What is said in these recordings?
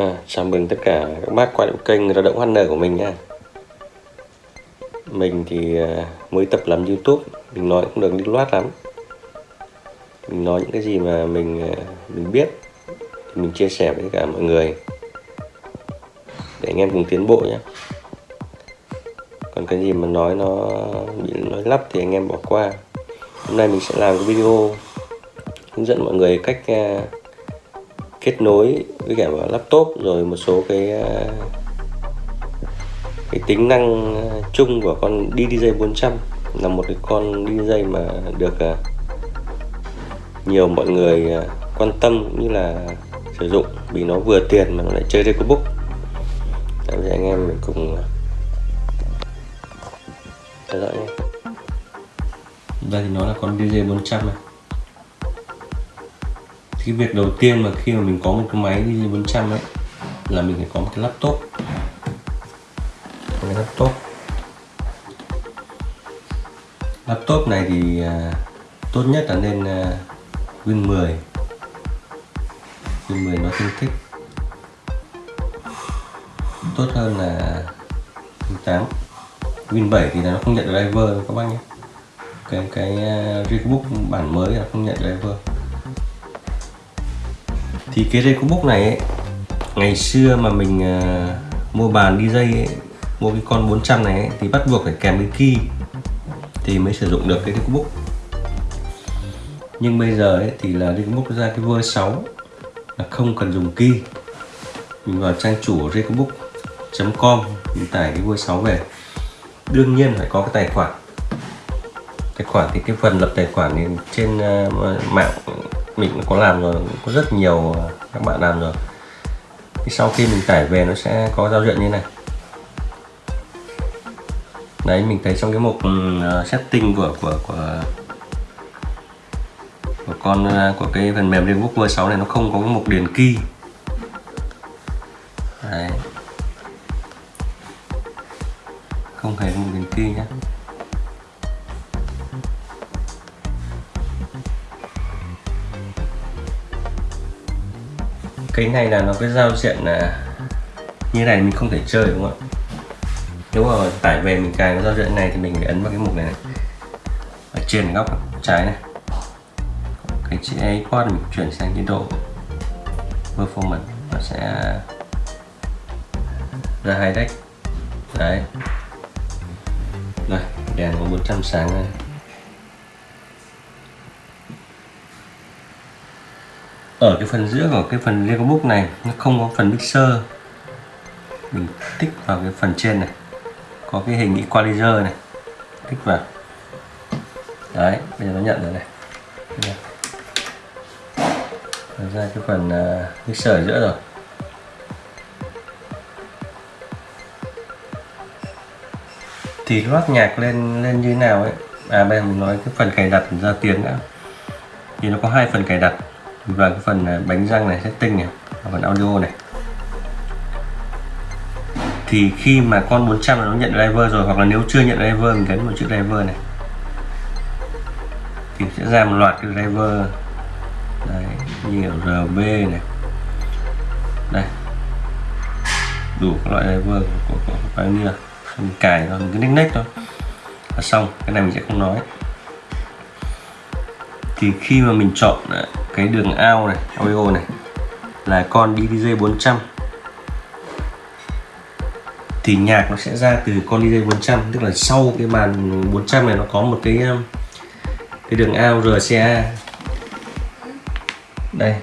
À, chào mừng tất cả các bác quay lại kênh lao động HN của mình nha Mình thì à, mới tập làm Youtube Mình nói cũng được lưu loát lắm. Mình nói những cái gì mà mình à, mình biết thì Mình chia sẻ với cả mọi người. Để anh em cùng tiến bộ nhé Còn cái gì mà nói nó bị nói lắp thì anh em bỏ qua. Hôm nay mình sẽ làm cái video Hướng dẫn mọi người cách à, kết nối với cả vào laptop rồi một số cái ờ, cái tính năng ờ, chung của con DDJ 400 là một cái con DDJ mà được ờ, nhiều mọi người quan tâm cũng như là sử dụng vì nó vừa tiền mà nó lại chơi Recobook Bây anh em, mình cùng theo dõi nhé. Đây thì nó là con DJ 400 này cái việc đầu tiên mà khi mà mình có một cái máy đi 400 ấy là mình phải có một cái laptop. Một cái laptop. Laptop này thì à, tốt nhất là nên à, Win 10 Win 10 nó tương thích. Tốt hơn là Win 8 Win 7 thì nó không nhận driver các bác nhé. Cái cái uh, Rickbook bản mới là không nhận driver thì cái Recobook này ấy, ngày xưa mà mình uh, mua bàn DJ ấy, mua cái con 400 này ấy, thì bắt buộc phải kèm cái key thì mới sử dụng được cái cubook nhưng bây giờ ấy, thì là cubook ra cái version 6 là không cần dùng key. Mình vào trang chủ recobook.com mình tải cái version 6 về. Đương nhiên phải có cái tài khoản. Tài khoản thì cái phần lập tài khoản thì trên uh, mạng mình có làm rồi có rất nhiều ờ, các bạn làm rồi. Thì sau khi mình tải về nó sẽ có giao diện như này. Đấy mình thấy trong cái mục uh, setting của của của của con uh, của cái phần mềm Realbook V6 này nó không có cái mục điền key. Đấy. Không hề mục điền key nhé cái này là nó cái giao diện là như này mình không thể chơi đúng không ạ? Nếu mà tải về mình cài cái giao diện này thì mình phải ấn vào cái mục này, này. ở trên góc trái này. Cái chữ iPod mình chuyển sang chế độ performance nó sẽ ra hai deck. Đấy. Rồi đèn có 100 sáng này ở cái phần giữa của cái phần Lego Book này nó không có phần mixer. Mình tích vào cái phần trên này. Có cái hình equalizer này. Tích vào. Đấy bây giờ nó nhận rồi này. Ra cái phần uh, mixer ở giữa rồi. Thì loát nhạc lên lên như thế nào ấy? À bây giờ mình nói cái phần cài đặt ra tiếng đã. Thì nó có hai phần cài đặt và cái phần à, bánh răng này setting này và phần audio này. Thì khi mà con 400 nó nhận driver rồi hoặc là nếu chưa nhận driver mình gắn một chữ driver này. Thì sẽ ra một loạt cái driver. Đấy, nhiều RB này. Đây. Đủ các loại driver của, của, Pioneer. Mình cài rồi mình cứ nick nick thôi. Là xong cái này mình sẽ không nói thì khi mà mình chọn à, cái đường ao này audio này, là con DDJ 400 thì nhạc nó sẽ ra từ con DJ 400 tức là sau cái bàn 400 này nó có một cái um, cái đường ao RCA đây.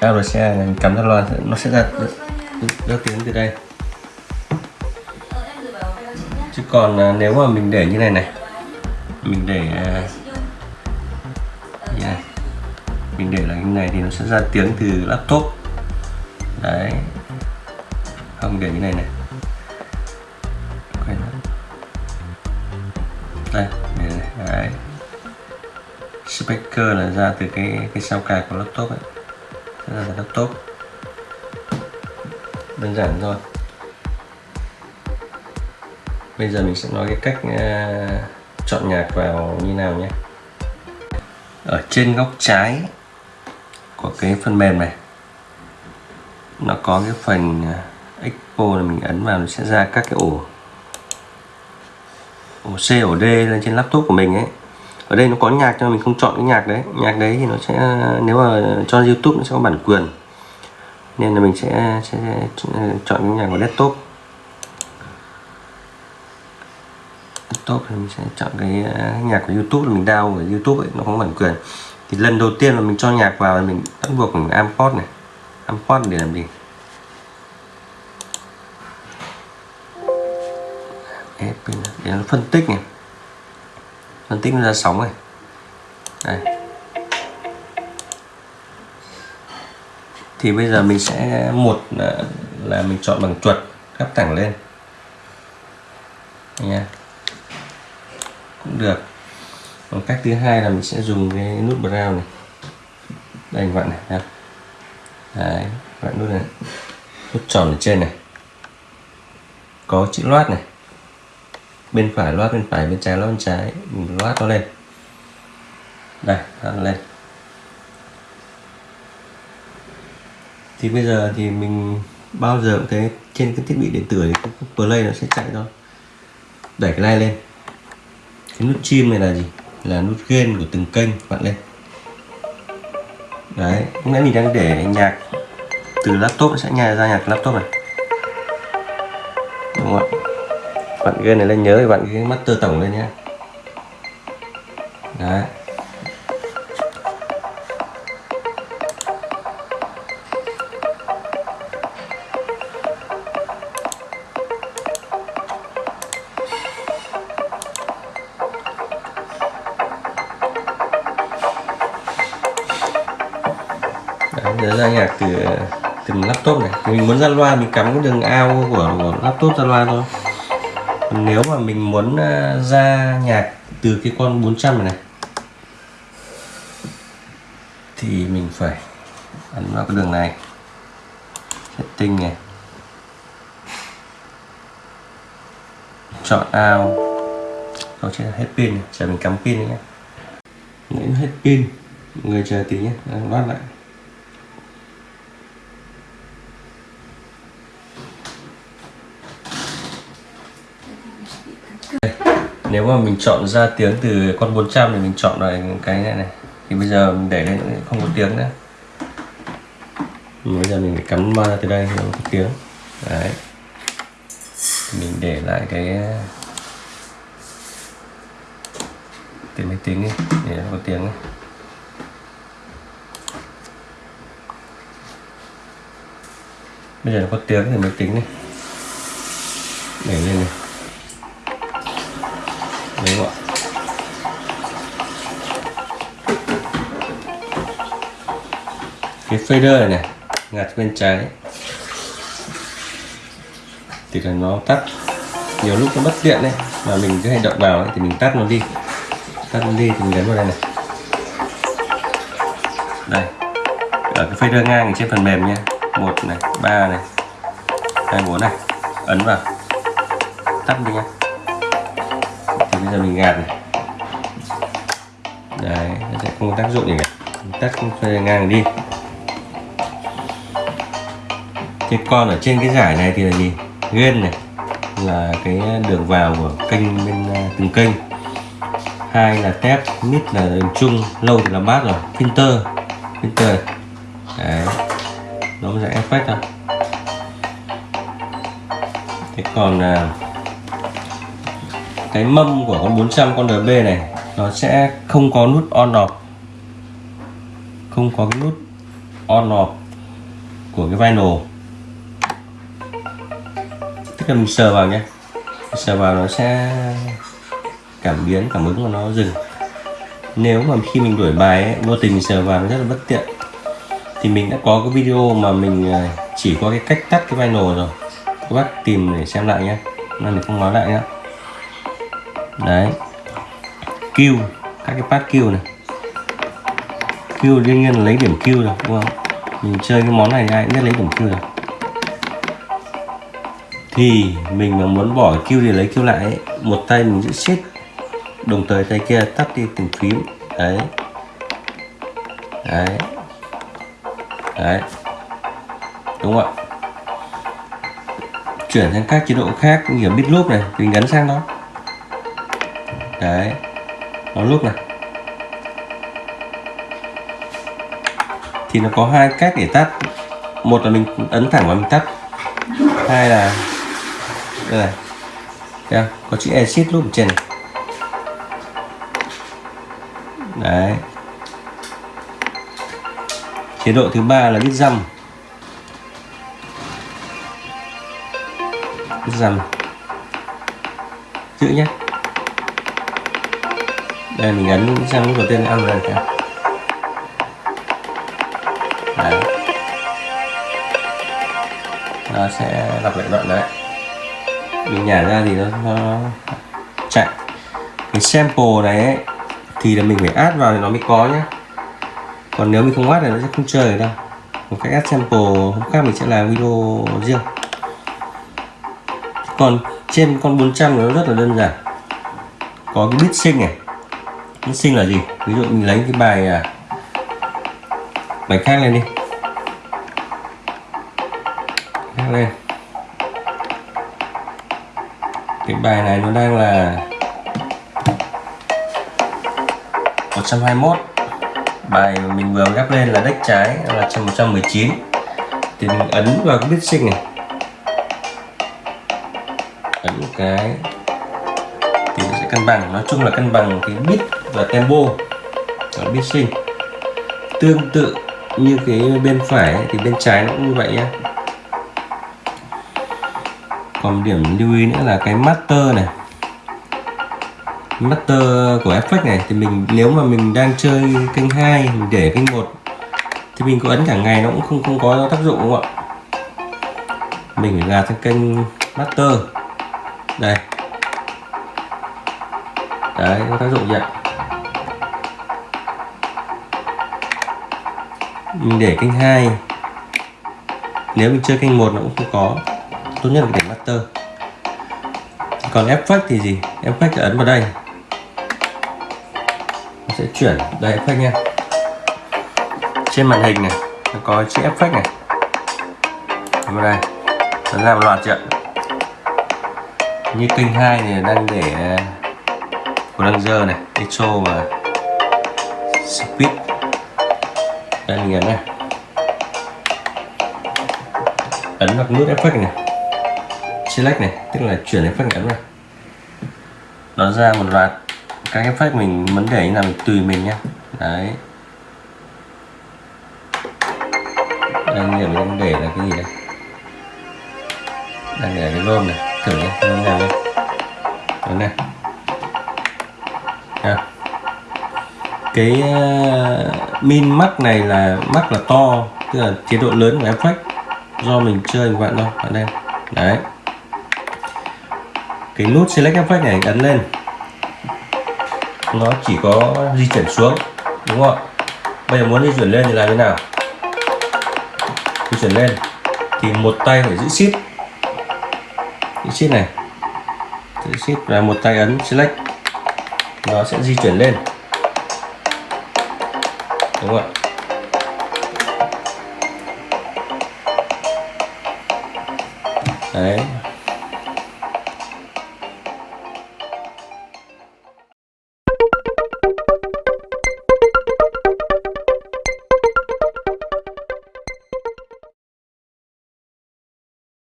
Ao RCA này cắm ra loa, nó sẽ ra rất tiếng từ đây. Chứ còn à, nếu mà mình để như này này, mình để à, này mình để là như này thì nó sẽ ra tiếng từ laptop. Đấy. Không để như này này. Đây để này. đấy. Speaker là ra từ cái cái sao cài của laptop ấy. Ra từ laptop. Đơn giản thôi. Bây giờ mình sẽ nói cái cách uh, chọn nhạc vào như nào nhé ở trên góc trái của cái phần mềm này. Nó có cái phần à, expo là mình ấn vào nó sẽ ra các cái ổ ổ C ổ D lên trên laptop của mình ấy. Ở đây nó có nhạc cho mình không chọn cái nhạc đấy. Nhạc đấy thì nó sẽ nếu mà cho YouTube nó sẽ có bản quyền. Nên là mình sẽ, sẽ chọn cái nhạc của desktop. Desktop thì mình sẽ chọn cái à, nhạc của YouTube là mình download ở YouTube ấy nó không bản quyền. Thì lần đầu tiên là mình cho nhạc vào là mình bắt buộc mình import này. Import để làm gì? Để nó phân tích này. Phân tích nó ra sóng này. Đây. Thì bây giờ mình sẽ một là, là mình chọn bằng chuột gấp thẳng lên. Nha cũng được. Còn cách thứ hai là mình sẽ dùng cái nút brown này. Đây, anh vặn này nha đấy vặn nút này. Nút tròn ở trên này. Có chữ loát này. Bên phải loát, bên phải, bên trái loát, bên trái. Mình loát nó lên. Đây, loát nó lên. Thì bây giờ thì mình bao giờ cũng thấy trên cái thiết bị điện tử thì cái play nó sẽ chạy thôi. Đẩy cái này lên cái nút chim này là gì? Là nút gain của từng kênh, bạn lên. Đấy lúc nãy mình đang để nhạc từ laptop, sẽ nhà ra nhạc laptop này. Đúng không ạ? Bạn gain này lên nhớ thì bạn cái master tổng lên nhé. Đấy. Từ từ laptop này. Mình muốn ra loa mình cắm cái đường ao của, của laptop ra loa thôi. Còn nếu mà mình muốn ờ, ra nhạc từ cái con 400 này, này thì mình phải ấn vào cái đường này. Setting này. Chọn ao. Nó sẽ hết pin chờ mình cắm pin nhé. Nếu hết pin. Người chờ tí nhé. Loát lại. Nếu mà mình chọn ra tiếng từ con 400 thì mình chọn lại cái này này, thì bây giờ mình để lên không có tiếng nữa. Bây giờ mình phải cắm ba từ đây, không có tiếng. Đấy. Mình để lại cái từ máy tính đi, để nó có tiếng này. bây giờ nó có tiếng thì máy tính đi. Để lên này. Fader này này ngặt bên trái. Thì là nó tắt. Nhiều lúc nó mất điện đấy mà mình cứ hành động vào ấy, thì mình tắt nó đi. Tắt nó đi thì mình gắn vào đây này. Đây ở cái fader ngang trên phần mềm nha một này ba này hai bốn này. Ấn vào. Tắt đi nha thì bây giờ mình gạt này. Đấy nó sẽ không có tác dụng gì cả. Tắt fader ngang đi thế con ở trên cái giải này thì là gì? Ghen này, là cái đường vào của kênh bên à, từng kênh. Hai là tép, mít là đường chung, lâu thì là bát rồi. Filter filter đấy, nó sẽ effect thôi thế còn là cái mâm của con 400 con DB này, nó sẽ không có nút on off. Không có cái nút on off của cái vinyl cho mình sờ vào nhé. Sờ vào nó sẽ cảm biến cảm ứng của nó dừng. Nếu mà khi mình đổi bài ấy, vô tình mình sờ vào nó rất là bất tiện. Thì mình đã có cái video mà mình à, chỉ có cái cách tắt cái vinyl rồi. Các bác tìm để xem lại nhé. Nên mình không nói lại nhé. Đấy. Q các cái pad Q này. Q đương nhiên là lấy điểm Q rồi đúng không? Mình chơi cái món này ai cũng biết lấy điểm Q rồi thì mình mà muốn bỏ kêu để lấy kêu lại ấy, một tay mình giữ shift đồng thời tay kia tắt đi từng phím. Đấy. Đấy. Đấy. Đúng không ạ? Chuyển sang các chế độ khác như kiểu bit loop này thì mình gắn sang nó đấy. Nó loop này. Thì nó có hai cách để tắt. Một là mình ấn thẳng vào mình tắt. Hai là đây này. Thấy có chữ exit loop ở trên này. Đấy. Chế độ thứ ba là bit dăm. Bit dăm. Giữ nhé đây, mình ấn sang lúc đầu tiên ăn rồi kìa. Đấy. Nó sẽ đọc lại đoạn đấy mình nhả ra thì nó, nó chạy. Cái sample này ấy, thì là mình phải add vào thì nó mới có nhé còn nếu mình không add thì nó sẽ không chơi được đâu. Một cách add sample hôm khác mình sẽ làm video riêng. Còn trên con 400 nó rất là đơn giản. Có cái bit sinh này. Bit sinh là gì? Ví dụ mình lấy cái bài à, bài khác lên đi. Cái bài này nó đang là 121 bài mà mình vừa gắp lên là deck trái là 119 thì mình ấn vào cái bit sinh này. Ấn một cái. Thì nó sẽ cân bằng, nói chung là cân bằng cái bit và tempo của bit sinh tương tự như cái bên phải thì bên trái nó cũng như vậy nhé còn điểm lưu ý nữa là cái master này. Master của effect này thì mình, nếu mà mình đang chơi kênh 2 mình để kênh 1 thì mình có ấn cả ngày nó cũng không không có tác dụng đúng không ạ? Mình phải gạt sang kênh master. Đây. Đấy, có tác dụng vậy. Mình để kênh 2 nếu mình chơi kênh 1 nó cũng không có tốt nhất là để master. Còn effect thì gì? Effect ấn vào đây. Nó sẽ chuyển đây effect nha. Trên màn hình này, nó có chữ effect này. Ấn vào đây. Nó làm loạt chưa? Như kênh 2 này đang để uh, Ranger này, Echo và Speed. Đây mình ấn này ấn vào nút effect này select này tức là chuyển effect ngắn này. Nó ra một loạt các effect mình muốn để như là mình tùy mình nhé đấy. Đang để mình đang để là cái gì đây? Đang để cái lôm này thử nhé nó nào đây? Đó này. À. cái uh, min mắc này là mắc là to tức là chế độ lớn của effect do mình chơi các bạn thôi bạn đây. Đấy cái nút select effect này ấn lên. Nó chỉ có di chuyển xuống, đúng không bây giờ muốn di chuyển lên thì làm thế nào? Di chuyển lên. Thì một tay phải giữ shift. Giữ shift này. Giữ shift và một tay ấn select. Nó sẽ di chuyển lên. Đúng không ạ? Đấy.